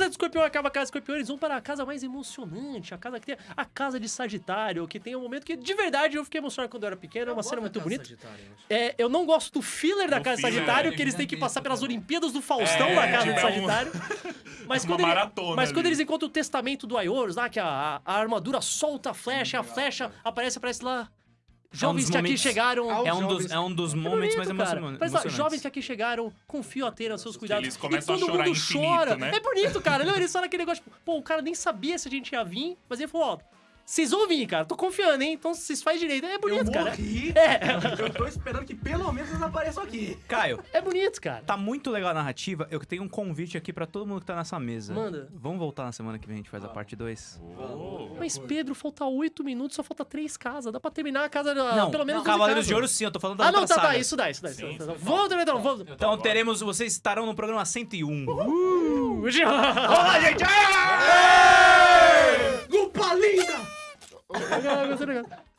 do escorpião acaba a casa do escorpião, eles vão para a casa mais emocionante, a casa que tem a casa de Sagitário, que tem um momento que, de verdade, eu fiquei emocionado quando eu era pequeno, é uma cena muito bonita. É, eu não gosto do filler da casa de Sagitário, é, que eles têm que passar pelas Olimpíadas do Faustão É, da casa tipo, de é um- Sagitário. Mas, uma quando, ele- maratona mas quando eles encontram o testamento do Ayorus, lá, que a, a armadura solta a flecha, a flecha aparece, aparece lá. Jovens que aqui chegaram. É um dos, é um dos momentos mais bonito, cara. emociona- Mas, emocionantes. jovens que aqui chegaram, confio a ter os seus cuidados. eles começam e a todo chorar mundo infinito, chora. né? É bonito, cara. Não, eles falam aquele negócio, tipo, pô, o cara nem sabia se a gente ia vir, mas ele falou, ó, vocês vão vir, cara. Tô confiando, hein? Então vocês fazem direito. É Eu bonito, cara. morri. É, Eu tô esperando que pelo menos eles apareçam aqui. Caio, é bonito, cara. tá muito legal a narrativa. Eu tenho um convite aqui pra todo mundo que tá nessa mesa. Manda. Vamos voltar na semana que vem, a gente faz a parte 2. Mas, Pedro, falta oito minutos, só falta três casas. Dá pra terminar a casa, Não, pelo menos 12 Cavaleiros casas. de Ouro sim, eu tô falando da Ah, não, tá, tá. saga. Isso dá, isso dá. Isso Sim, dá. sim. Vamos, então, vamos. Então teremos, vocês estarão no programa 101. Olá, gente! Lupa linda! Legal, gostei, legal.